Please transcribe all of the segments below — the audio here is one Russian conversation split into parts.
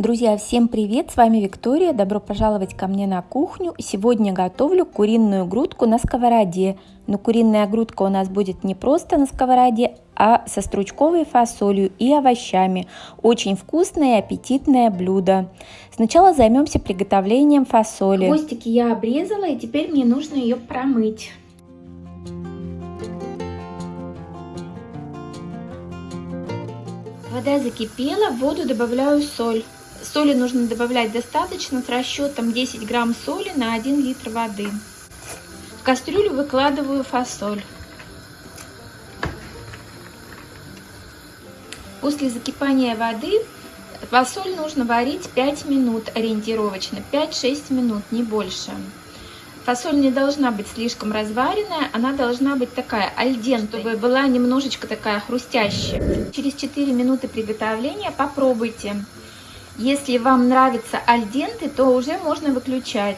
Друзья, всем привет! С вами Виктория. Добро пожаловать ко мне на кухню. Сегодня готовлю куриную грудку на сковороде. Но куриная грудка у нас будет не просто на сковороде, а со стручковой фасолью и овощами. Очень вкусное и аппетитное блюдо. Сначала займемся приготовлением фасоли. Хвостики я обрезала и теперь мне нужно ее промыть. Вода закипела, в воду добавляю соль. Соли нужно добавлять достаточно с расчетом 10 грамм соли на 1 литр воды. В кастрюлю выкладываю фасоль. После закипания воды фасоль нужно варить 5 минут ориентировочно, 5-6 минут, не больше. Фасоль не должна быть слишком разваренная, она должна быть такая альден, чтобы была немножечко такая хрустящая. Через 4 минуты приготовления попробуйте. Если вам нравится альденты, то уже можно выключать.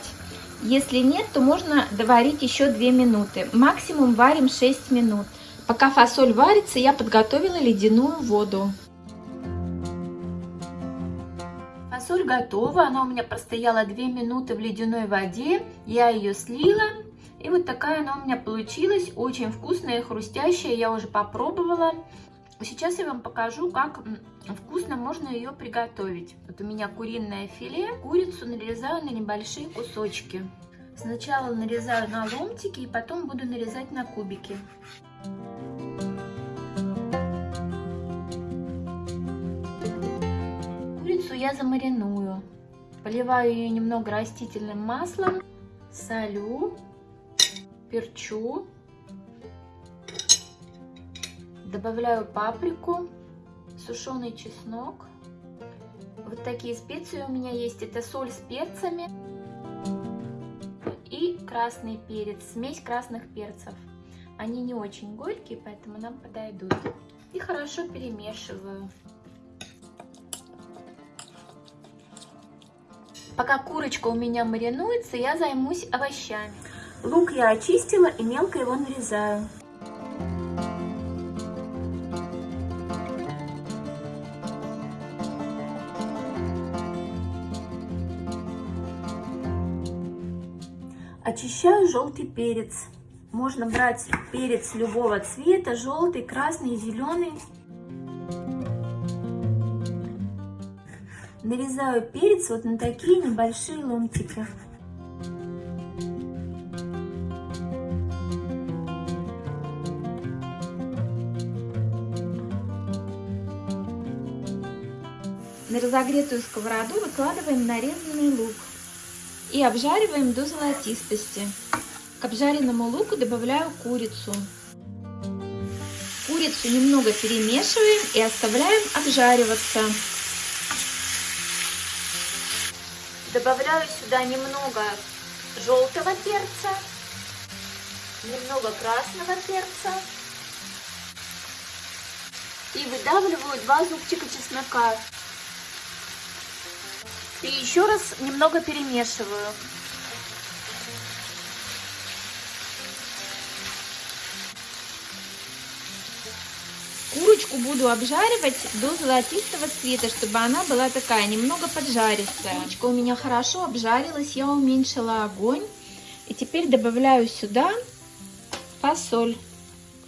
Если нет, то можно доварить еще 2 минуты. Максимум варим 6 минут. Пока фасоль варится, я подготовила ледяную воду. Фасоль готова, она у меня простояла 2 минуты в ледяной воде. Я ее слила. И вот такая она у меня получилась, очень вкусная и хрустящая, я уже попробовала. Сейчас я вам покажу, как вкусно можно ее приготовить. Вот у меня куриное филе, курицу нарезаю на небольшие кусочки. Сначала нарезаю на ломтики и потом буду нарезать на кубики. Курицу я замариную. Поливаю ее немного растительным маслом, солю, перчу Добавляю паприку, сушеный чеснок. Вот такие специи у меня есть. Это соль с перцами и красный перец, смесь красных перцев. Они не очень горькие, поэтому нам подойдут. И хорошо перемешиваю. Пока курочка у меня маринуется, я займусь овощами. Лук я очистила и мелко его нарезаю. Очищаю желтый перец. Можно брать перец любого цвета, желтый, красный, зеленый. Нарезаю перец вот на такие небольшие ломтики. На разогретую сковороду выкладываем нарезанный лук и обжариваем до золотистости. К обжаренному луку добавляю курицу. Курицу немного перемешиваем и оставляем обжариваться. Добавляю сюда немного желтого перца, немного красного перца и выдавливаю два зубчика чеснока. И еще раз немного перемешиваю. Курочку буду обжаривать до золотистого цвета, чтобы она была такая немного поджаристая. Курочка у меня хорошо обжарилась, я уменьшила огонь. И теперь добавляю сюда фасоль.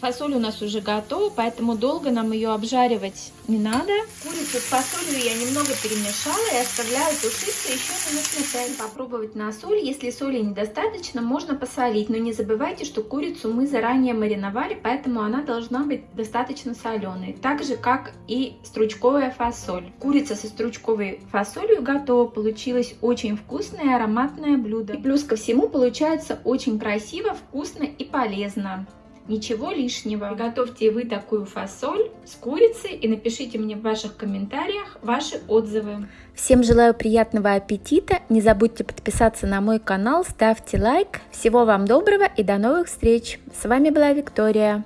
Фасоль у нас уже готова, поэтому долго нам ее обжаривать не надо. Курицу с фасолью я немного перемешала и оставляю тушиться еще минут на 5. Попробовать на соль. Если соли недостаточно, можно посолить. Но не забывайте, что курицу мы заранее мариновали, поэтому она должна быть достаточно соленой. Так же, как и стручковая фасоль. Курица со стручковой фасолью готова. Получилось очень вкусное ароматное блюдо. И плюс ко всему получается очень красиво, вкусно и полезно ничего лишнего. Готовьте вы такую фасоль с курицей и напишите мне в ваших комментариях ваши отзывы. Всем желаю приятного аппетита, не забудьте подписаться на мой канал, ставьте лайк. Всего вам доброго и до новых встреч. С вами была Виктория.